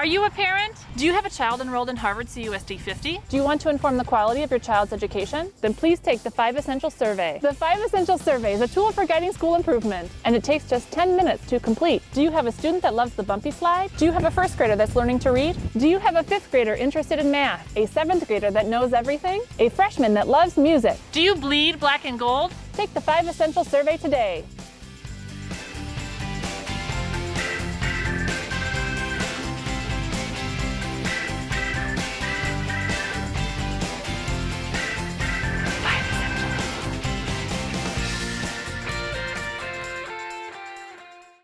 Are you a parent? Do you have a child enrolled in Harvard CUSD 50? Do you want to inform the quality of your child's education? Then please take the 5 Essential Survey. The 5 Essential Survey is a tool for guiding school improvement, and it takes just 10 minutes to complete. Do you have a student that loves the bumpy slide? Do you have a first grader that's learning to read? Do you have a fifth grader interested in math? A seventh grader that knows everything? A freshman that loves music? Do you bleed black and gold? Take the 5 Essential Survey today.